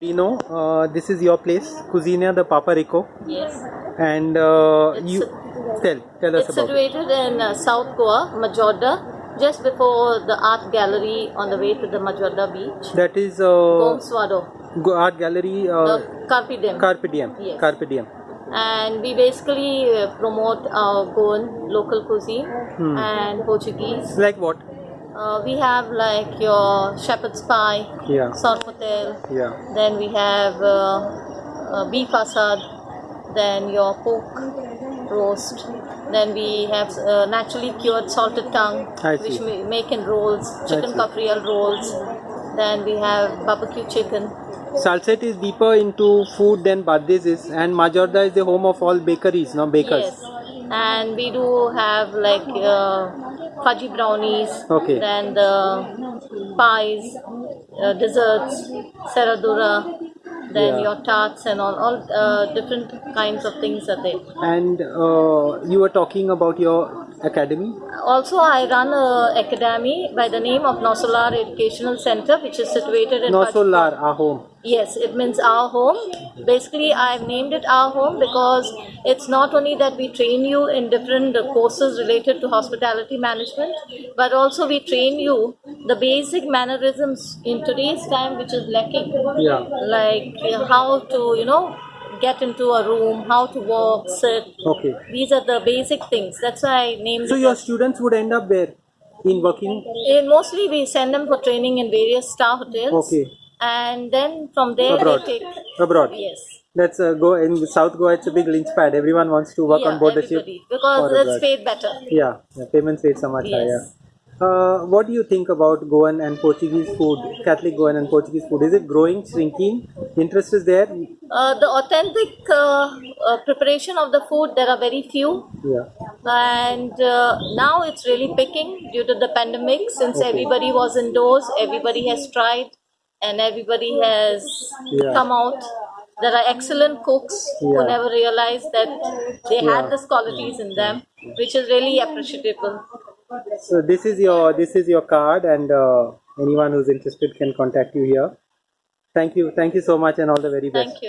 Dino, uh, this is your place, Cucina de Papa Rico, Yes. and uh, It's- you tell tell us It's about it. situated in uh, South Goa, Majorda, just before the art gallery on the way to the Majorda beach. That is uh, Gomswado, Go- art gallery uh, the Carpe Diem. Carpe Diem. Yes. Carpe Diem. and we basically uh, promote our Goan local cuisine Hmm. and Portuguese. Like what? Uh, we have like your shepherd's pie, Yeah. sorpotel, Yeah. then we have uh, uh, beef assad, then your pork roast, then we have uh, naturally cured salted tongue, which we make in rolls, chicken cafreal rolls, then we have barbecue chicken. Salcete is deeper into food than Bardez is, and Majorda is the home of all bakeries, no bakers. Yes, and we do have like uh, fudgy brownies, Okay. then the pies, uh, desserts, serradura, then Yeah. your tarts and all, all uh, different kinds of things are there. And uh, you were talking about your academy. Also, I run a academy by the name of Nosso Lar Educational Center, which is situated in Nosso Lar, our home. Yes, it means our home. Basically, I've named it our home because it's not only that we train you in different courses related to hospitality management, but also we train you the basic mannerisms in today's time, which is lacking. Yeah. Like how to, you know, get into a room, how to walk, sit. Okay. These are the basic things. That's why I named So your as- students would end up where? In working? in mostly we send them for training in various star hotels. Okay. And then from there Abroad. they take. Abroad. Yes. Let's uh, go in South Goa. It's a big lynch pad. Everyone wants to work yeah, on board the ship. Because it's abroad. paid better. Yeah, yeah, payments rates are much Yes. higher. Uh, what do you think about Goan and Portuguese food, Catholic Goan and Portuguese food? Is it growing, shrinking? Interest is there? Uh, the authentic uh, uh, preparation of the food, there are very few. Yeah. And uh, now it's really picking due to the pandemic since Okay. everybody was indoors, everybody has tried, and everybody has Yeah. come out. There are excellent cooks who never realized that they Yeah. had these qualities in them, which is really appreciable. So this is your this is your card, and uh, anyone who's interested can contact you here. Thank you, thank you so much, and all the very best. Thank you.